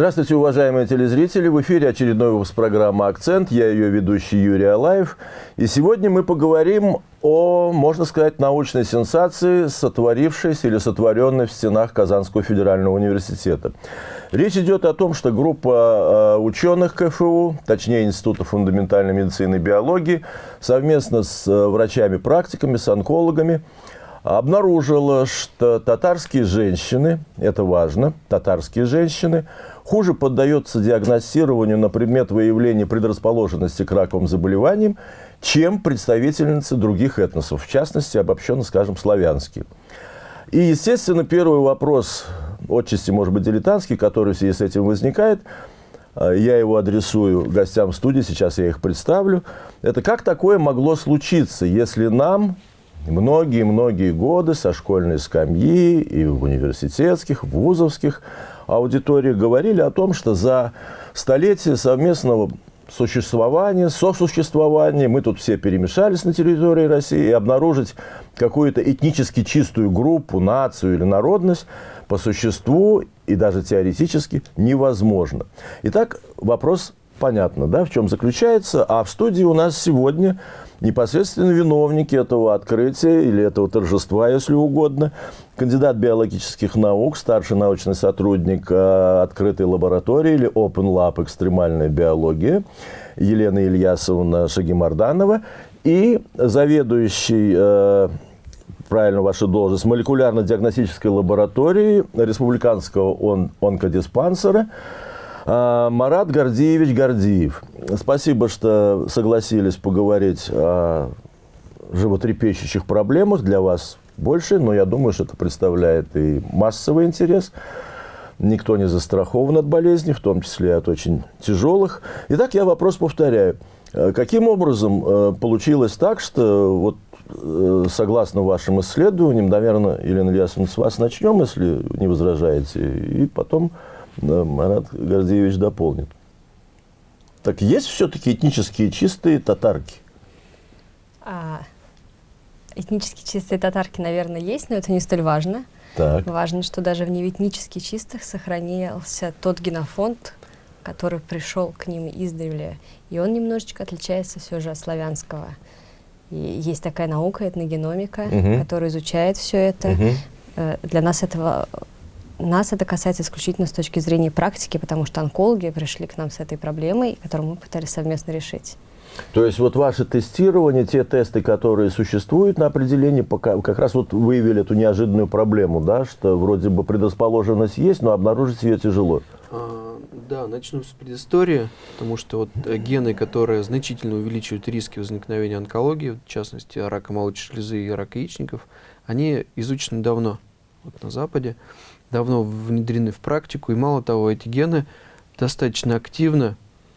Здравствуйте, уважаемые телезрители! В эфире очередной выпуск программы «Акцент». Я ее ведущий Юрий Алаев. И сегодня мы поговорим о, можно сказать, научной сенсации, сотворившейся или сотворенной в стенах Казанского федерального университета. Речь идет о том, что группа э, ученых КФУ, точнее Института фундаментальной медицины и биологии, совместно с э, врачами-практиками, с онкологами, обнаружила, что татарские женщины, это важно, татарские женщины – хуже поддается диагностированию на предмет выявления предрасположенности к раковым заболеваниям, чем представительницы других этносов, в частности, обобщенно скажем, славянские. И, естественно, первый вопрос, отчасти, может быть, дилетантский, который в связи с этим возникает, а, я его адресую гостям студии, сейчас я их представлю. Это как такое могло случиться, если нам многие-многие годы со школьной скамьи и в университетских, вузовских аудитории говорили о том, что за столетие совместного существования, сосуществования, мы тут все перемешались на территории России, и обнаружить какую-то этнически чистую группу, нацию или народность по существу и даже теоретически невозможно. Итак, вопрос понятно, да, в чем заключается. А в студии у нас сегодня непосредственно виновники этого открытия или этого торжества, если угодно, кандидат биологических наук, старший научный сотрудник э, открытой лаборатории или Open Lab экстремальная биология Елена Ильясовна Шагимарданова. И заведующий э, правильно ваша должность, молекулярно-диагностической лаборатории Республиканского он онкодиспансера Марат Гордеевич Гордиев. Спасибо, что согласились поговорить о животрепещущих проблемах. Для вас больше, но я думаю, что это представляет и массовый интерес. Никто не застрахован от болезней, в том числе от очень тяжелых. Итак, я вопрос повторяю. Э, каким образом э, получилось так, что вот э, согласно вашим исследованиям, наверное, Елена Ильясовна, с вас начнем, если не возражаете, и потом да, Марат Гордеевич дополнит. Так есть все-таки этнические чистые татарки? А, этнически чистые татарки, наверное, есть, но это не столь важно. Так. Важно, что даже в неэтнически чистых сохранился тот генофонд, который пришел к ним издревле. И он немножечко отличается все же от славянского. И есть такая наука, этногеномика, угу. которая изучает все это. Угу. Для нас этого нас это касается исключительно с точки зрения практики, потому что онкологи пришли к нам с этой проблемой, которую мы пытались совместно решить. То есть вот ваше тестирование, те тесты, которые существуют на определение, пока, как раз вот выявили эту неожиданную проблему, да, что вроде бы предрасположенность есть, но обнаружить ее тяжело. А, да, начну с предыстории, потому что вот э, гены, которые значительно увеличивают риски возникновения онкологии, в частности рака молочной железы и рака яичников, они изучены давно вот на Западе давно внедрены в практику, и мало того, эти гены достаточно активно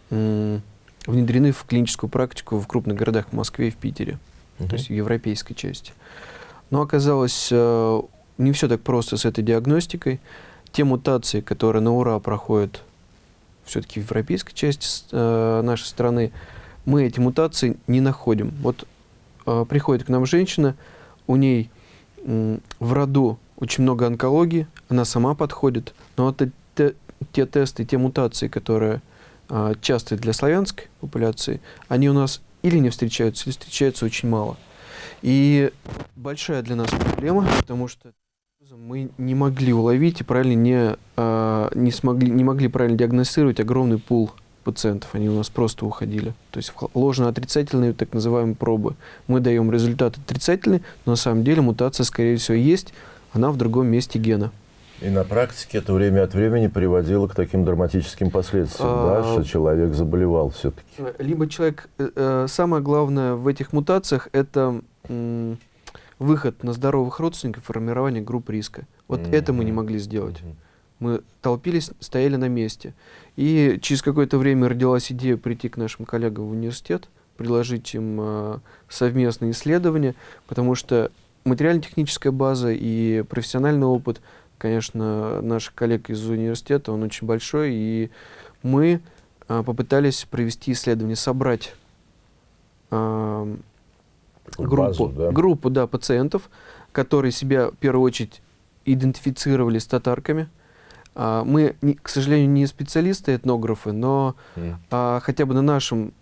внедрены в клиническую практику в крупных городах, в Москве и в Питере, угу. то есть в европейской части. Но оказалось, э, не все так просто с этой диагностикой. Те мутации, которые на ура проходят все-таки в европейской части э, нашей страны, мы эти мутации не находим. Вот э, приходит к нам женщина, у ней в роду очень много онкологии, она сама подходит, но это те, те тесты, те мутации, которые а, частые для славянской популяции, они у нас или не встречаются, или встречаются очень мало. И большая для нас проблема, потому что мы не могли уловить и правильно не, а, не, смогли, не могли правильно диагностировать огромный пул пациентов, они у нас просто уходили. То есть ложно-отрицательные так называемые пробы. Мы даем результат отрицательный, но на самом деле мутация, скорее всего, есть, она в другом месте гена. И на практике это время от времени приводило к таким драматическим последствиям, а, да, что человек заболевал все-таки. Либо человек... Э, э, самое главное в этих мутациях – это выход на здоровых родственников, формирование групп риска. Вот mm -hmm. это мы не могли сделать. Mm -hmm. Мы толпились, стояли на месте. И через какое-то время родилась идея прийти к нашим коллегам в университет, предложить им э, совместные исследования, потому что материально-техническая база и профессиональный опыт, конечно, наших коллег из университета, он очень большой, и мы а, попытались провести исследование, собрать а, группу, Базу, да? группу да, пациентов, которые себя в первую очередь идентифицировали с татарками, А, мы, к сожалению, не специалисты, этнографы, но mm. хотя бы на нашем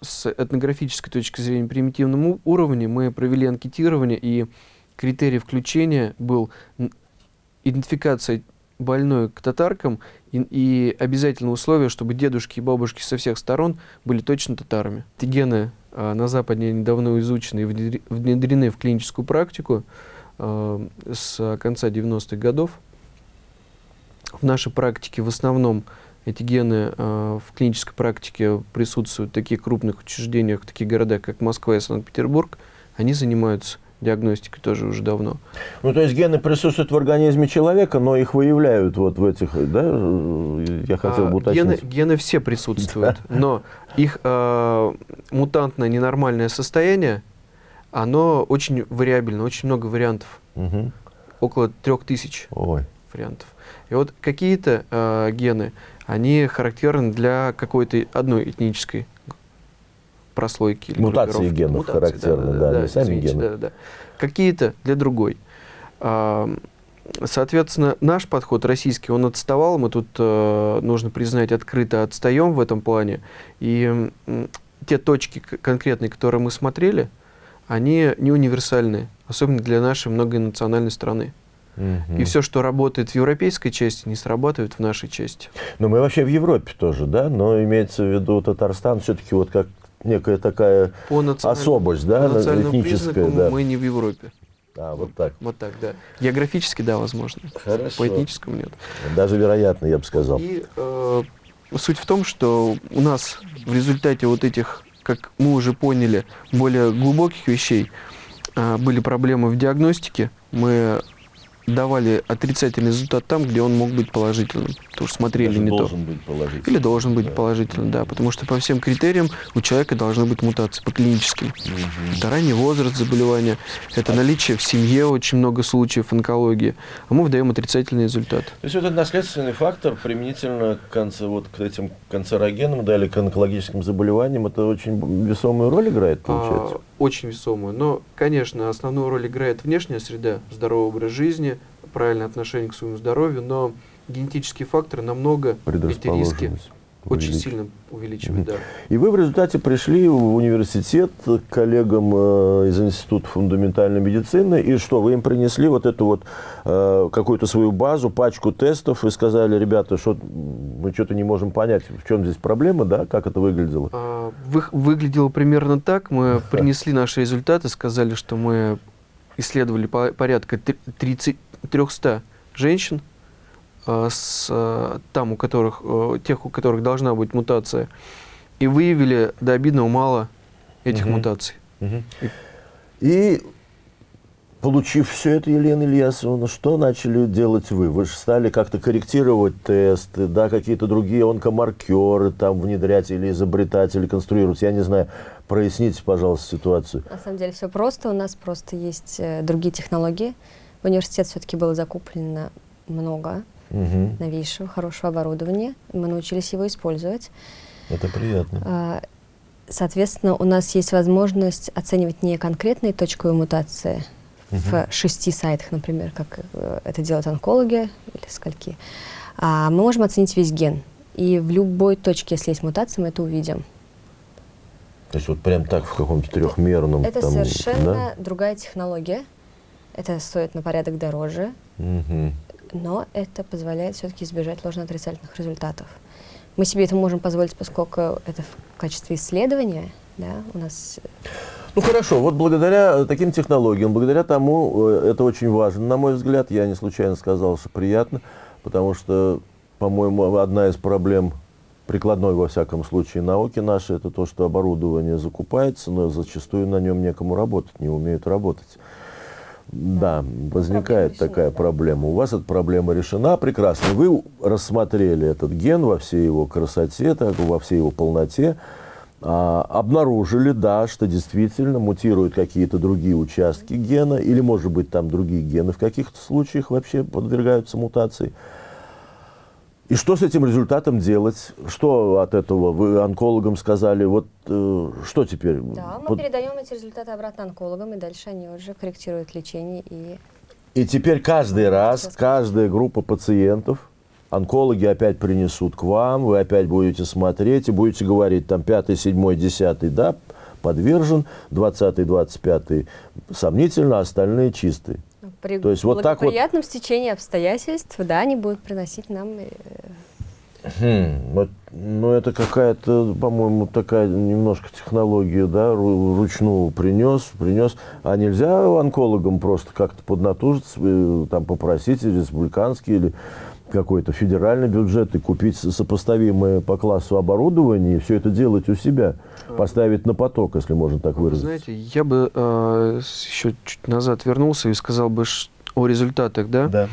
с этнографической точки зрения примитивном уровне мы провели анкетирование, и критерий включения был идентификация больной к татаркам и, и обязательное условие, чтобы дедушки и бабушки со всех сторон были точно татарами. Эти гены а, на Западе недавно изучены и внедрены в клиническую практику а, с конца 90-х годов. В нашей практике в основном эти гены э, в клинической практике присутствуют в таких крупных учреждениях, в таких городах, как Москва и Санкт-Петербург. Они занимаются диагностикой тоже уже давно. Ну, то есть гены присутствуют в организме человека, но их выявляют вот в этих, да? Я хотел бы уточнить. Гены, гены все присутствуют, но их э, мутантное ненормальное состояние, оно очень вариабельно, очень много вариантов. Угу. Около трех тысяч Ой. вариантов. И вот какие-то э, гены, они характерны для какой-то одной этнической прослойки. Или Мутации генов Мутации, характерны, да, да, да, да сами извините, гены. Да, да. Какие-то для другой. Соответственно, наш подход российский, он отставал. Мы тут, э, нужно признать, открыто отстаем в этом плане. И те точки конкретные, которые мы смотрели, они не универсальны, особенно для нашей многонациональной страны. И все, что работает в европейской части, не срабатывает в нашей части. Но мы вообще в Европе тоже, да? Но имеется в виду Татарстан все-таки вот как некая такая по особость, да, по этническая. Да. Мы не в Европе. А, вот так. Вот так, да. Географически, да, возможно. Хорошо. По этническому нет. Даже вероятно, я бы сказал. И э, суть в том, что у нас в результате вот этих, как мы уже поняли, более глубоких вещей, э, были проблемы в диагностике. Мы давали отрицательный результат там, где он мог быть положительным. Потому что смотрели Даже не должен то. Быть положительным. Или должен быть да. положительным, да. Потому что по всем критериям у человека должны быть мутации, по клиническим. Угу. Это ранний возраст заболевания, это наличие в семье очень много случаев онкологии. А мы выдаем отрицательный результат. То есть вот этот наследственный фактор применительно к, конце, вот, к этим канцерогенам, да, или к онкологическим заболеваниям, это очень весомую роль играет, получается? А, очень весомую. Но, конечно, основную роль играет внешняя среда, здоровый образ жизни, правильное отношение к своему здоровью, но генетические факторы намного эти риски очень сильно увеличивают. Да. И вы в результате пришли в университет к коллегам э, из Института фундаментальной медицины, и что, вы им принесли вот эту вот э, какую-то свою базу, пачку тестов, и сказали, ребята, что мы что-то не можем понять, в чем здесь проблема, да, как это выглядело? А, вы, выглядело примерно так. Мы принесли наши результаты, сказали, что мы исследовали порядка 30, 300 женщин, с, э, там, у которых, э, тех, у которых должна быть мутация, и выявили до обидного мало этих угу. мутаций. Угу. И, и получив все это, Елена Ильясовна, что начали делать вы? Вы же стали как-то корректировать тесты, да, какие-то другие онкомаркеры там внедрять или изобретать, или конструировать. Я не знаю, проясните, пожалуйста, ситуацию. На самом деле все просто. У нас просто есть э, другие технологии. В университет все-таки было закуплено много угу. новейшего, хорошего оборудования. Мы научились его использовать. Это приятно. А, соответственно, у нас есть возможность оценивать не конкретные точковые мутации угу. в шести сайтах, например, как э, это делают онкологи или скольки, а мы можем оценить весь ген. И в любой точке, если есть мутация, мы это увидим. То есть вот прям так в каком-то трехмерном... Это там, совершенно да? другая технология. Это стоит на порядок дороже, угу. Но это позволяет все-таки избежать ложно-отрицательных результатов. Мы себе это можем позволить, поскольку это в качестве исследования, да, у нас... Ну хорошо, вот благодаря таким технологиям, благодаря тому, э, это очень важно, на мой взгляд, я не случайно сказал, что приятно, потому что, по-моему, одна из проблем прикладной, во всяком случае, науки нашей, это то, что оборудование закупается, но зачастую на нем некому работать, не умеют работать. Да, возникает проблема такая проблема. У вас эта проблема решена. Прекрасно. Вы рассмотрели этот ген во всей его красоте, так, во всей его полноте. А, обнаружили, да, что действительно мутируют какие-то другие участки гена, или, может быть, там другие гены в каких-то случаях вообще подвергаются мутации. И что с этим результатом делать? Что от этого? Вы онкологам сказали, вот э, что теперь? Да, мы Под... передаем эти результаты обратно онкологам, и дальше они уже корректируют лечение. И, и теперь каждый раз, каждая группа пациентов онкологи опять принесут к вам, вы опять будете смотреть и будете говорить, там, пятый, седьмой, десятый, да, подвержен, двадцатый, двадцать пятый сомнительно, а остальные чистые. При То есть вот так вот... стечении обстоятельств, да, они будут приносить нам... Э, хм, вот, ну, это какая-то, по-моему, такая немножко технология, да, ручную принес, принес. А нельзя онкологам просто как-то поднатужиться, э, там, попросить республиканский или какой-то федеральный бюджет и купить сопоставимое по классу оборудование и все это делать у себя, поставить на поток, если можно так выразиться. Знаете, я бы э, еще чуть назад вернулся и сказал бы о результатах, да? Да.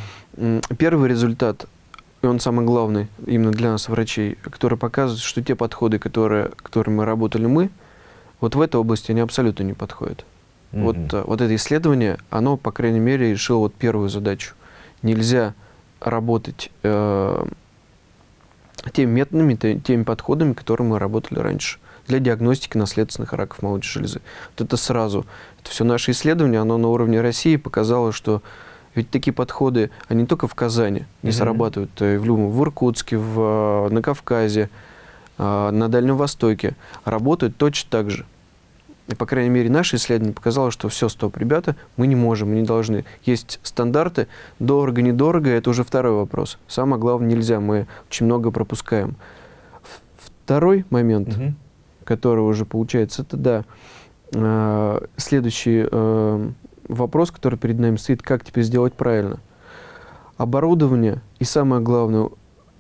Первый результат, и он самый главный именно для нас, врачей, который показывает, что те подходы, которые, которыми мы работали мы, вот в этой области они абсолютно не подходят. Mm -hmm. Вот, э, вот это исследование, оно, по крайней мере, решило вот первую задачу. Нельзя работать э, теми методами, теми подходами, которыми мы работали раньше для диагностики наследственных раков молочной железы. Вот это сразу. Это все наше исследование, оно на уровне России показало, что ведь такие подходы, они не только в Казани не mm -hmm. срабатывают, и э, в Люму, в Иркутске, в, на Кавказе, э, на Дальнем Востоке, работают точно так же. И, по крайней мере, наше исследование показало, что все, стоп, ребята, мы не можем, мы не должны. Есть стандарты, дорого, недорого, это уже второй вопрос. Самое главное, нельзя, мы очень много пропускаем. Второй момент, угу. Который уже получается, это, да, э, следующий э, вопрос, который перед нами стоит, как теперь сделать правильно. Оборудование и, самое главное,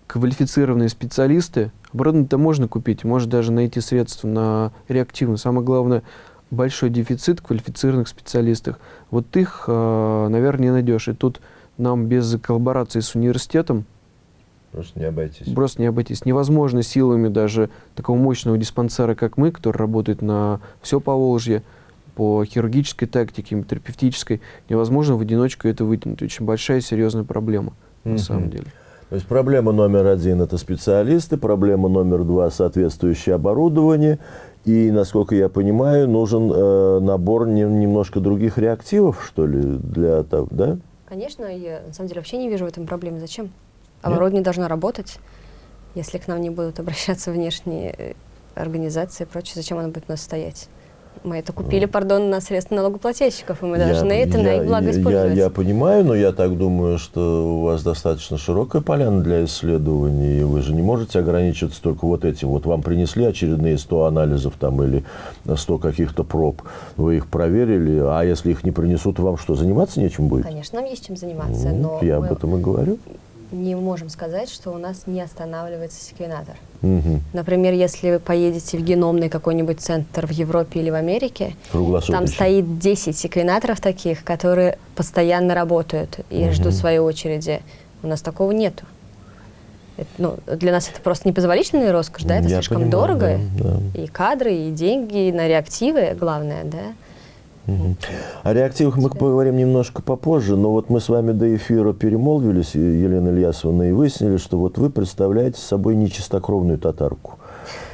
квалифицированные специалисты Оборудование-то можно купить, может даже найти средства на реактивно. Самое главное, большой дефицит квалифицированных специалистов. Вот их, э, наверное, не найдешь. И тут нам без коллаборации с университетом Просто не обойтись. Просто не обойтись. Невозможно силами даже такого мощного диспансера, как мы, который работает на все Поволжье, по хирургической тактике, терапевтической, невозможно в одиночку это вытянуть. Очень большая и серьезная проблема, mm -hmm. на самом деле. То есть проблема номер один – это специалисты, проблема номер два – соответствующее оборудование. И, насколько я понимаю, нужен э, набор не, немножко других реактивов, что ли, для того, да? Конечно, я на самом деле вообще не вижу в этом проблемы. Зачем? Оборудование Нет? должно работать. Если к нам не будут обращаться внешние э, организации и прочее, зачем оно будет у нас стоять? Мы это купили, пардон, на средства налогоплательщиков, и мы я, должны это я, на их благо использовать. Я, я понимаю, но я так думаю, что у вас достаточно широкая поляна для исследований, и вы же не можете ограничиться только вот этим. Вот вам принесли очередные 100 анализов там или 100 каких-то проб, вы их проверили, а если их не принесут, вам что, заниматься нечем будет? Конечно, нам есть чем заниматься, ну, но... Я об этом и говорю не можем сказать, что у нас не останавливается секвенатор. Угу. Например, если вы поедете в геномный какой-нибудь центр в Европе или в Америке, там стоит 10 секвенаторов таких, которые постоянно работают и угу. ждут своей очереди. У нас такого нету. Это, ну, для нас это просто непозволительная роскошь, да, это Я слишком понимаю, дорого. Да, да. И кадры, и деньги, и на реактивы, главное, да. О реактивах мы поговорим немножко попозже, но вот мы с вами до эфира перемолвились, Елена Ильясовна, и выяснили, что вот вы представляете собой нечистокровную татарку.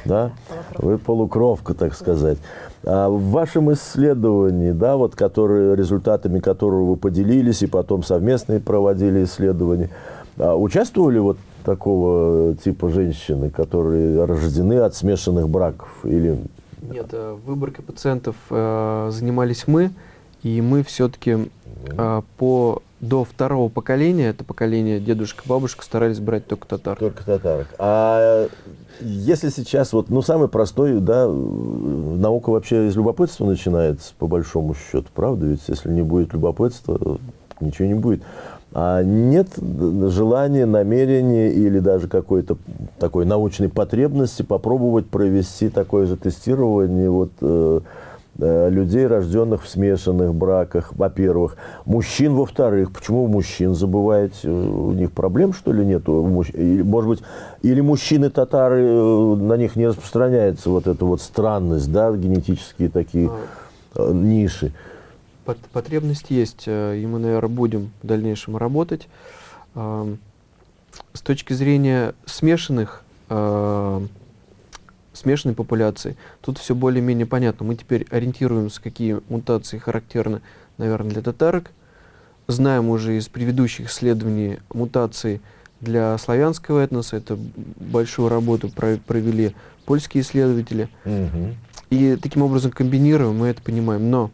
Да? Вы полукровка, так сказать. А в вашем исследовании, да, вот, которые, результатами которого вы поделились и потом совместные проводили исследования, а участвовали вот такого типа женщины, которые рождены от смешанных браков? Или нет, э, выборкой пациентов э, занимались мы, и мы все-таки э, по до второго поколения, это поколение дедушка, бабушка, старались брать только татар. Только татарок. А если сейчас, вот, ну, самый простой, да, наука вообще из любопытства начинается, по большому счету, правда? Ведь если не будет любопытства, ничего не будет. А нет желания, намерения или даже какой-то такой научной потребности попробовать провести такое же тестирование вот, э, э, людей, рожденных в смешанных браках, во-первых. Мужчин, во-вторых. Почему мужчин забываете? У них проблем, что ли, нет? Может быть, или мужчины-татары, э, на них не распространяется вот эта вот странность, да, генетические такие а. ниши потребность есть, э, и мы, наверное, будем в дальнейшем работать. С точки зрения смешанных, смешанной популяции, тут все более-менее понятно. Мы теперь ориентируемся, какие мутации характерны, наверное, для татарок. Знаем уже из предыдущих исследований мутации для славянского этноса. Это большую работу провели польские исследователи. Угу. И таким образом комбинируем, мы это понимаем. Но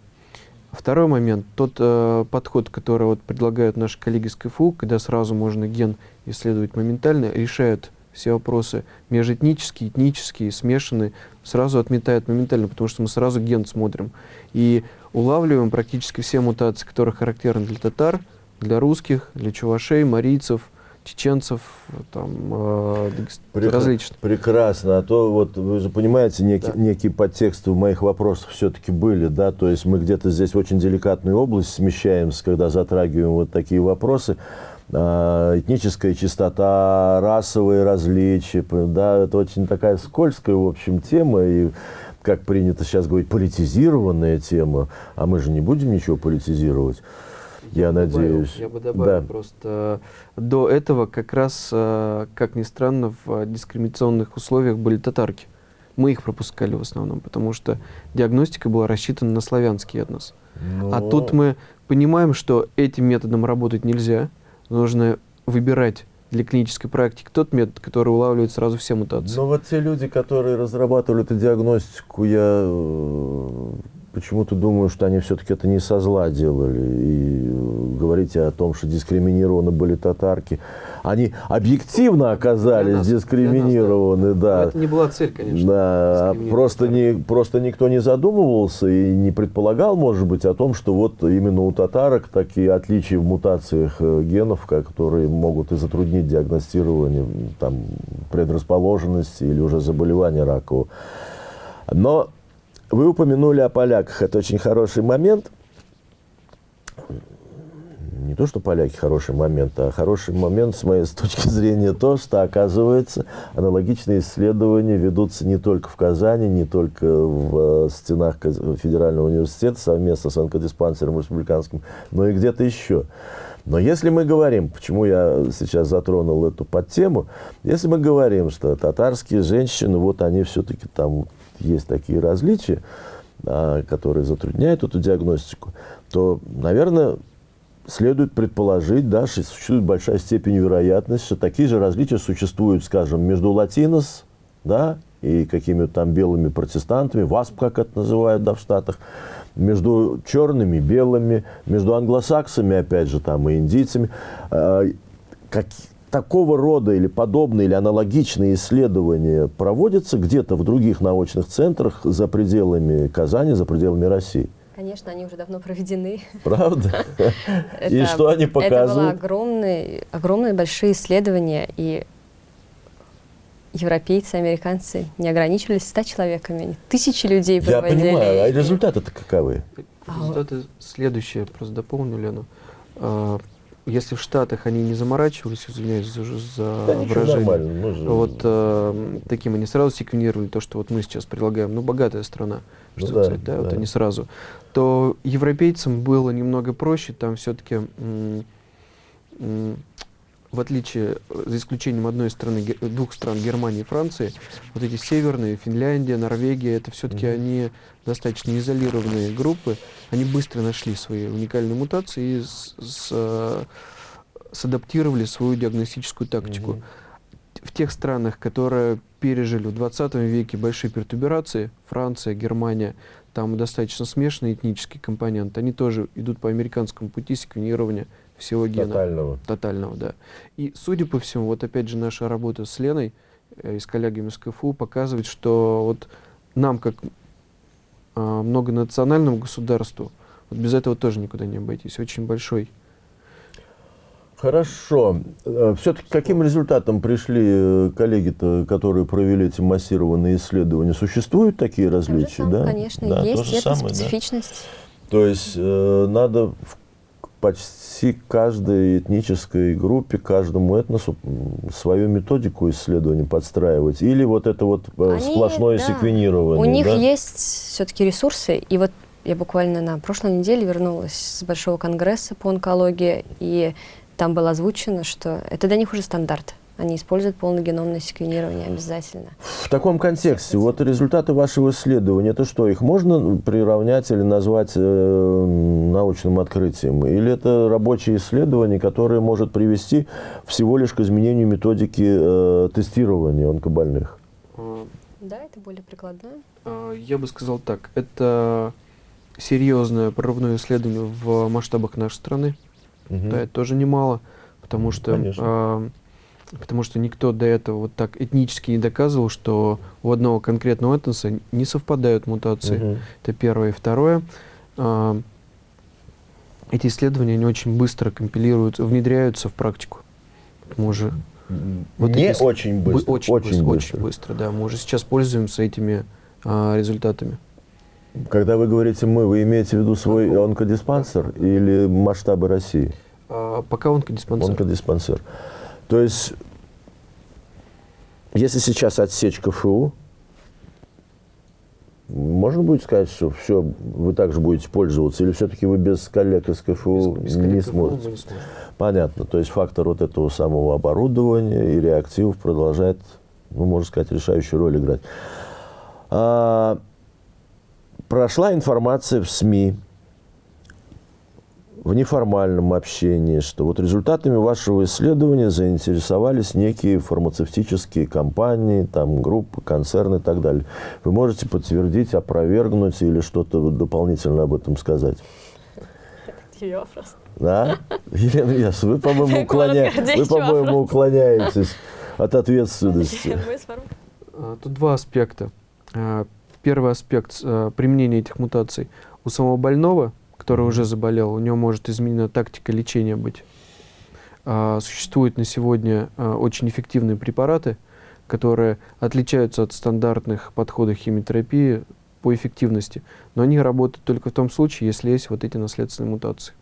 второй момент, тот э, подход, который вот предлагают наши коллеги с КФУ, когда сразу можно ген исследовать моментально, решает все вопросы межэтнические, этнические, смешанные, сразу отметает моментально, потому что мы сразу ген смотрим. И улавливаем практически все мутации, которые характерны для татар, для русских, для чувашей, марийцев, чеченцев, там, э, Прек... различных. Прекрасно. А то вот вы же понимаете, некий, да. некий подтекст в моих вопросах все-таки были, да, то есть мы где-то здесь в очень деликатную область смещаемся, когда затрагиваем вот такие вопросы. А, этническая чистота, расовые различия, да, это очень такая скользкая, в общем, тема, и, как принято сейчас говорить, политизированная тема, а мы же не будем ничего политизировать. Я, я надеюсь. Добавил, я бы добавил да. просто до этого как раз, э, как ни странно, в дискриминационных условиях были татарки. Мы их пропускали в основном, потому что диагностика была рассчитана на славянский этнос. Но... А тут мы понимаем, что этим методом работать нельзя, нужно выбирать для клинической практики тот метод, который улавливает сразу все мутации. Но вот те люди, которые разрабатывали эту диагностику, я э, почему-то думаю, что они все-таки это не со зла делали. И э, говорите о том, что дискриминированы были татарки. Они объективно оказались нас, дискриминированы, нас, да. да. Это не была цель, конечно. Да, просто, не, просто никто не задумывался и не предполагал, может быть, о том, что вот именно у татарок такие отличия в мутациях э, генов, которые могут и затруднить диагностирование там, предрасположенности или уже заболевания ракового. Но вы упомянули о поляках. Это очень хороший момент. Не то, что поляки хороший момент, а хороший момент, с моей с точки зрения, то, что, оказывается, аналогичные исследования ведутся не только в Казани, не только в э, стенах Федерального университета совместно с онкодиспансером республиканским, но и где-то еще. Но если мы говорим, почему я сейчас затронул эту подтему, если мы говорим, что татарские женщины, вот они все-таки там есть такие различия, а, которые затрудняют эту диагностику, то, наверное, следует предположить, да, что существует большая степень вероятности, что такие же различия существуют, скажем, между латинос, да, и какими-то там белыми протестантами, ВАСП, как это называют, да, в Штатах, между черными, белыми, между англосаксами, опять же, там, и индийцами. А, как, такого рода или подобные или аналогичные исследования проводятся где-то в других научных центрах за пределами Казани, за пределами России? Конечно, они уже давно проведены. Правда? И что они показывают? Это были огромные, огромные большие исследования, и европейцы, американцы не ограничивались 100 человеками, тысячи людей проводили. Я понимаю, а результаты-то каковы? Результаты следующие, просто дополню, Лену. Если в Штатах они не заморачивались, извиняюсь за, за да, выражение, же... вот э, таким они сразу секвенировали то, что вот мы сейчас предлагаем, ну, богатая страна, ну, да, сказать, да, да, вот они сразу, то европейцам было немного проще, там все-таки в отличие, за исключением одной страны, двух стран, Германии и Франции, вот эти северные, Финляндия, Норвегия, это все-таки mm -hmm. они достаточно изолированные группы, они быстро нашли свои уникальные мутации и с, с, э, садаптировали свою диагностическую тактику. Mm -hmm. В тех странах, которые пережили в 20 веке большие пертуберации, Франция, Германия, там достаточно смешанный этнический компонент, они тоже идут по американскому пути секвенирования всего гена. Тотального. Тотального, да. И, судя по всему, вот опять же наша работа с Леной э, и с коллегами с КФУ показывает, что вот нам, как э, многонациональному государству, вот без этого тоже никуда не обойтись. Очень большой. Хорошо. Э, Все-таки каким результатом пришли э, коллеги-то, которые провели эти массированные исследования? Существуют такие различия? да? Конечно, да, есть, есть специфичность. Да? То есть э, надо в почти каждой этнической группе, каждому этносу свою методику исследования подстраивать? Или вот это вот э, Они, сплошное да, секвенирование? У них да? есть все-таки ресурсы. И вот я буквально на прошлой неделе вернулась с Большого конгресса по онкологии, и там было озвучено, что это для них уже стандарт. Они используют полногеномное секвенирование обязательно. В таком контексте, вот результаты вашего исследования, это что, их можно приравнять или назвать э, научным открытием? Или это рабочее исследование, которое может привести всего лишь к изменению методики э, тестирования онкобольных? Да, это более прикладное. А, я бы сказал так, это серьезное прорывное исследование в масштабах нашей страны. Угу. Да, это тоже немало, потому что, э, потому что никто до этого вот так этнически не доказывал, что у одного конкретного этноса не совпадают мутации. Угу. Это первое. И второе, э, эти исследования они очень быстро компилируются, внедряются в практику. Мы уже вот не эти, очень быстро. Очень, очень быстро, быстро. Очень быстро, да. Мы уже сейчас пользуемся этими а, результатами. Когда вы говорите «мы», вы имеете в виду свой онкодиспансер или масштабы России? А, пока онкодиспансер. Онкодиспансер. То есть, если сейчас отсечь КФУ, можно будет сказать, что все, вы также будете пользоваться, или все-таки вы без коллег из КФУ без, без не сможете? Не Понятно. То есть фактор вот этого самого оборудования и реактивов продолжает, ну, можно сказать, решающую роль играть. А, прошла информация в СМИ, в неформальном общении, что вот результатами вашего исследования заинтересовались некие фармацевтические компании, там, группы, концерны и так далее. Вы можете подтвердить, опровергнуть или что-то дополнительно об этом сказать? Это вопрос. Да? Елена Яс, вы, по-моему, уклоня... вы, по-моему, уклоняетесь от ответственности. А, тут два аспекта. А, первый аспект а, применения этих мутаций. У самого больного который уже заболел, у него может изменена тактика лечения быть. А, существуют на сегодня а, очень эффективные препараты, которые отличаются от стандартных подходов химиотерапии по эффективности, но они работают только в том случае, если есть вот эти наследственные мутации.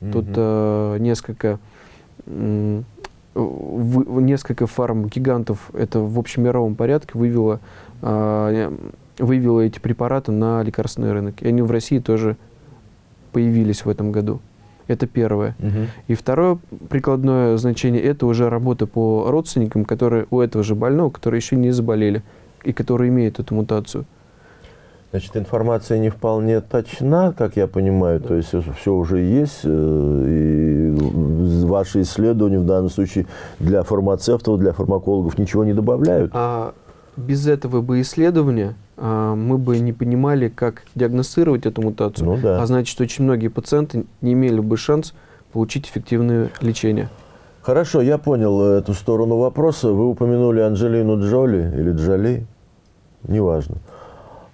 Mm -hmm. Тут а, несколько в, несколько фарм-гигантов это в общемировом порядке вывело, а, вывело эти препараты на лекарственный рынок. И они в России тоже появились в этом году. Это первое. Угу. И второе прикладное значение – это уже работа по родственникам, которые у этого же больного, которые еще не заболели и которые имеют эту мутацию. Значит, информация не вполне точна, как я понимаю, да. то есть все уже есть, э, и ваши исследования в данном случае для фармацевтов, для фармакологов ничего не добавляют? А без этого бы исследования а, мы бы не понимали, как диагностировать эту мутацию. Ну, да. А значит, очень многие пациенты не имели бы шанс получить эффективное лечение. Хорошо, я понял эту сторону вопроса. Вы упомянули Анджелину Джоли или Джоли, неважно.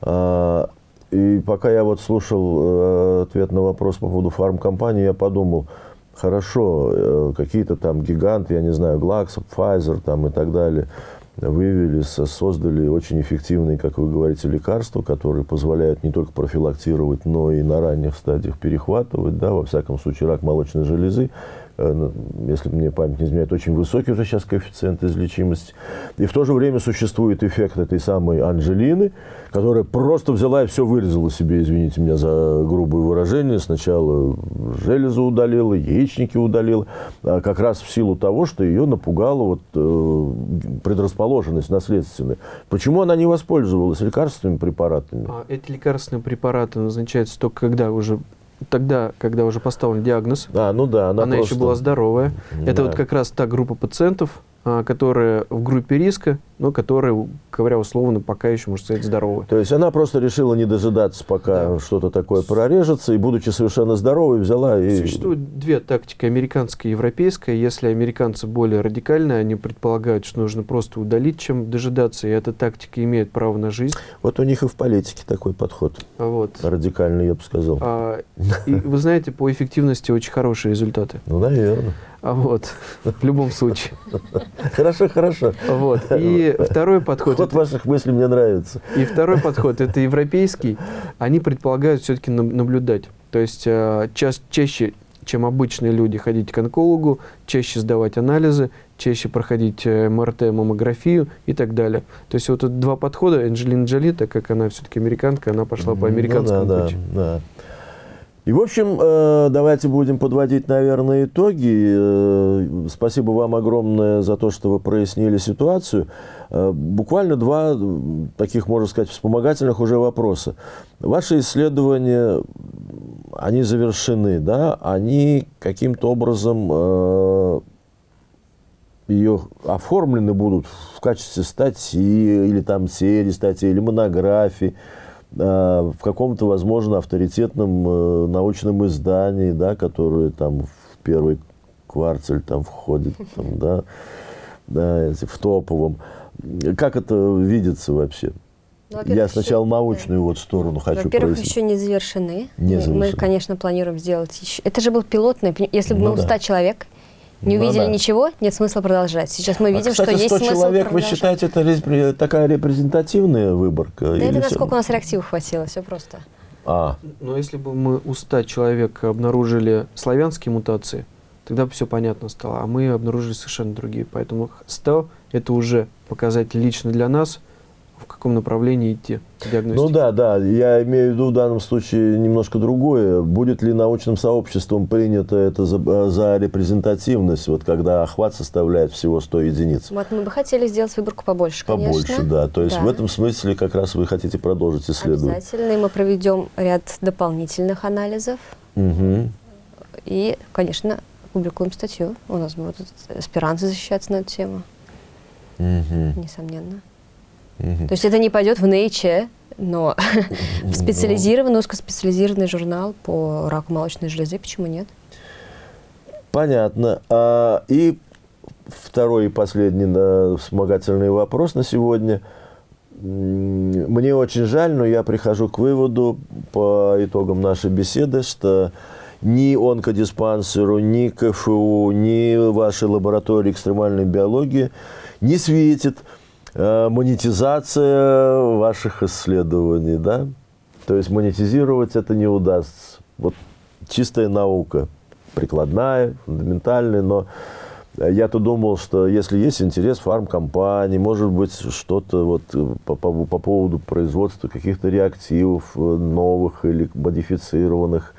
А, и пока я вот слушал э, ответ на вопрос по поводу фармкомпании, я подумал, хорошо, э, какие-то там гиганты, я не знаю, Glaxo, Pfizer там и так далее – вывели, создали очень эффективные, как вы говорите, лекарства, которые позволяют не только профилактировать, но и на ранних стадиях перехватывать, да, во всяком случае, рак молочной железы, Э, ну, если мне память не изменяет, очень высокий уже сейчас коэффициент излечимости. И в то же время существует эффект этой самой Анжелины, которая просто взяла и все вырезала себе, извините меня за грубое выражение. Сначала железу удалила, яичники удалила, а как раз в силу того, что ее напугала вот, э, предрасположенность наследственная. Почему она не воспользовалась лекарственными препаратами? А эти лекарственные препараты назначаются только когда уже тогда, когда уже поставлен диагноз, а, ну да, она, она просто... еще была здоровая. Да. Это вот как раз та группа пациентов, которые в группе риска, но которые, говоря условно, пока еще, можно сказать, здоровы. То есть она просто решила не дожидаться, пока да. что-то такое прорежется, и, будучи совершенно здоровой, взяла и... Существует две тактики, американская и европейская. Если американцы более радикальные, они предполагают, что нужно просто удалить, чем дожидаться, и эта тактика имеет право на жизнь. Вот у них и в политике такой подход. Вот. Радикальный, я бы сказал. А, и вы знаете, по эффективности очень хорошие результаты. Ну, наверное. А вот, в любом случае. Хорошо, хорошо. Вот. И второй подход... Ход это, ваших мыслей мне нравится. И второй подход, это европейский. Они предполагают все-таки наблюдать. То есть э, ча чаще, чем обычные люди, ходить к онкологу, чаще сдавать анализы, чаще проходить э, МРТ, маммографию и так далее. То есть вот два подхода. Анджелина Джоли, так как она все-таки американка, она пошла по американскому ну, да, пути. Да, да. И, в общем, э, давайте будем подводить, наверное, итоги. Э, спасибо вам огромное за то, что вы прояснили ситуацию. Э, буквально два таких, можно сказать, вспомогательных уже вопроса. Ваши исследования, они завершены, да? Они каким-то образом ее оформлены будут в качестве статьи, или там серии статей, или монографии. А, в каком-то, возможно, авторитетном э, научном издании, да, которое там в первый кварталь там входит, там, да, да, в топовом. Как это видится вообще? Ну, Я сначала еще, научную вот сторону хочу Во-первых, еще не завершены. Не завершены. Мы, конечно, планируем сделать еще. Это же был пилотный. Если бы ну, мы да. 100 человек, не ну, увидели да. ничего, нет смысла продолжать. Сейчас мы а, видим, а, кстати, что есть 100 смысл человек, вы считаете, это такая репрезентативная выборка? Да это насколько у нас реактивов хватило, все просто. А. Но если бы мы у 100 человек обнаружили славянские мутации, тогда бы все понятно стало. А мы обнаружили совершенно другие. Поэтому 100 – это уже показатель лично для нас – в каком направлении идти Ну да, да, я имею в виду в данном случае немножко другое. Будет ли научным сообществом принято это за, за репрезентативность, вот когда охват составляет всего 100 единиц? Вот мы бы хотели сделать выборку побольше, конечно. Побольше, да. То есть да. в этом смысле как раз вы хотите продолжить исследование. Обязательно, и мы проведем ряд дополнительных анализов. Угу. И, конечно, публикуем статью. У нас будут аспиранты защищаться на эту тему. Угу. Несомненно. То есть это не пойдет в Nature, но в специализированный, узкоспециализированный журнал по раку молочной железы, почему нет? Понятно. А, и второй и последний да, вспомогательный вопрос на сегодня. Мне очень жаль, но я прихожу к выводу по итогам нашей беседы, что ни онкодиспансеру, ни КФУ, ни вашей лаборатории экстремальной биологии не светит монетизация ваших исследований, да? То есть монетизировать это не удастся. Вот чистая наука, прикладная, фундаментальная, но я-то думал, что если есть интерес фармкомпаний, может быть, что-то вот по, по, по поводу производства каких-то реактивов э, новых или модифицированных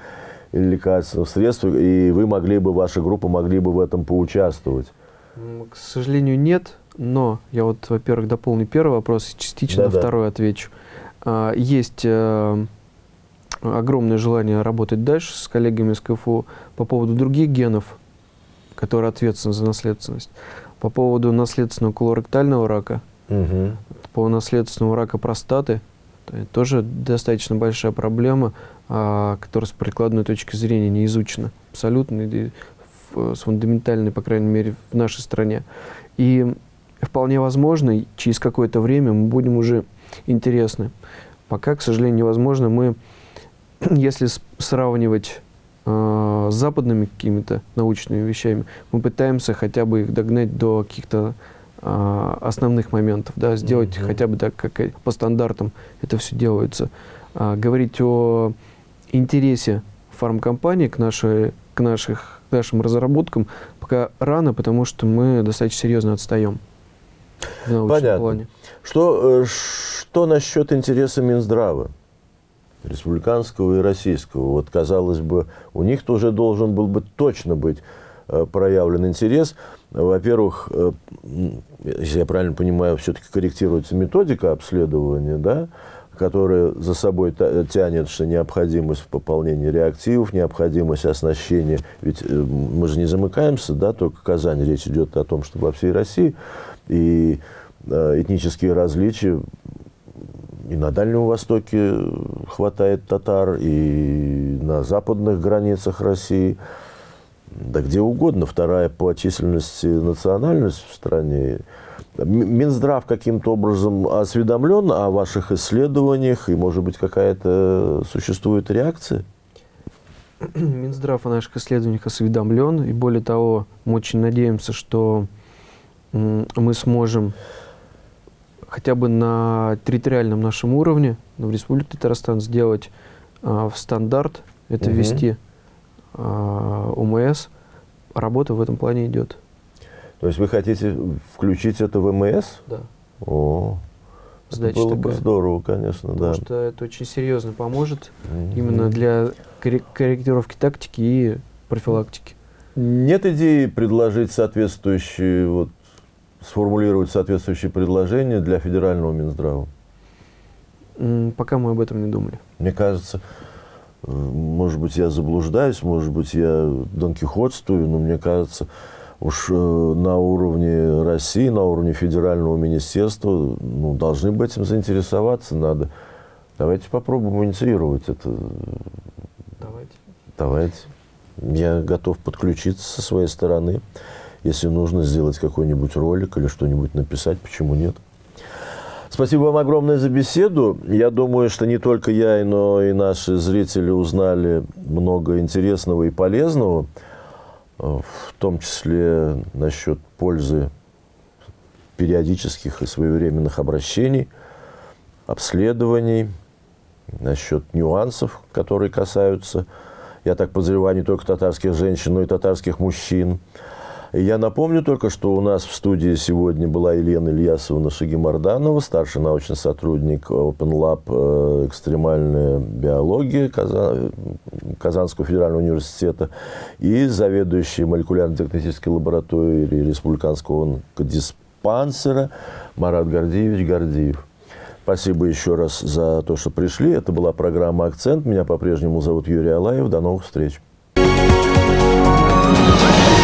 или лекарственных средств, и вы могли бы, ваша группа могли бы в этом поучаствовать. К сожалению, нет. Но я вот, во-первых, дополню первый вопрос, частично да, на второй отвечу. А, есть а, огромное желание работать дальше с коллегами из КФУ по поводу других генов, которые ответственны за наследственность. По поводу наследственного колоректального рака, угу. по наследственному рака простаты, тоже достаточно большая проблема, а, которая с прикладной точки зрения не изучена абсолютно, с фундаментальной, по крайней мере, в нашей стране. И вполне возможно, через какое-то время мы будем уже интересны. Пока, к сожалению, невозможно. Мы, если сравнивать э, с западными какими-то научными вещами, мы пытаемся хотя бы их догнать до каких-то э, основных моментов, да, сделать mm -hmm. хотя бы так, как по стандартам это все делается. А, говорить о интересе фармкомпании к, нашей, к, наших, к нашим разработкам пока рано, потому что мы достаточно серьезно отстаем в научном Понятно. плане. Что, э, что насчет интереса Минздрава? республиканского и российского. Вот, казалось бы, у них тоже должен был бы точно быть э, проявлен интерес. Во-первых, э, если я правильно понимаю, все-таки корректируется методика обследования, да, которая за собой тянет, что необходимость в пополнении реактивов, необходимость оснащения. Ведь мы же не замыкаемся, да, только Казань. Речь идет о том, что во всей России и э, этнические различия и на Дальнем Востоке хватает татар, и на западных границах России, да где угодно. Вторая по численности национальность в стране. Минздрав каким-то образом осведомлен о ваших исследованиях, и, может быть, какая-то существует реакция? Минздрав о наших исследованиях осведомлен, и более того, мы очень надеемся, что мы сможем хотя бы на территориальном нашем уровне, в Республике Татарстан, сделать а, в стандарт, это угу. ввести а, ОМС. Работа в этом плане идет. То есть вы хотите включить это в МС? Да. О, задача Было такая. бы здорово, конечно, Потому да. что это очень серьезно поможет Мгм. именно для коррек- корректировки тактики и профилактики. Нет идеи предложить соответствующие, вот, сформулировать соответствующие предложения для федерального Минздрава? Пока мы об этом не думали. Мне кажется, э, может быть, я заблуждаюсь, может быть, я донкихотствую, но мне кажется, уж э, на уровне России, на уровне федерального министерства ну, должны бы этим заинтересоваться. Надо. Давайте попробуем инициировать это. Давайте. Давайте. Я готов подключиться со своей стороны. Если нужно сделать какой-нибудь ролик или что-нибудь написать, почему нет? Спасибо вам огромное за беседу. Я думаю, что не только я, но и наши зрители узнали много интересного и полезного, в том числе насчет пользы периодических и своевременных обращений, обследований, насчет нюансов, которые касаются, я так подозреваю, не только татарских женщин, но и татарских мужчин. Я напомню только, что у нас в студии сегодня была Елена Ильясовна Шагимарданова, старший научный сотрудник Open Lab э, «Экстремальная биология» Казан- Казанского федерального университета и заведующий молекулярно-диагностической лабораторией Республиканского онкодиспансера Марат Гордеевич Гордеев. Спасибо еще раз за то, что пришли. Это была программа «Акцент». Меня по-прежнему зовут Юрий Алаев. До новых встреч. Thank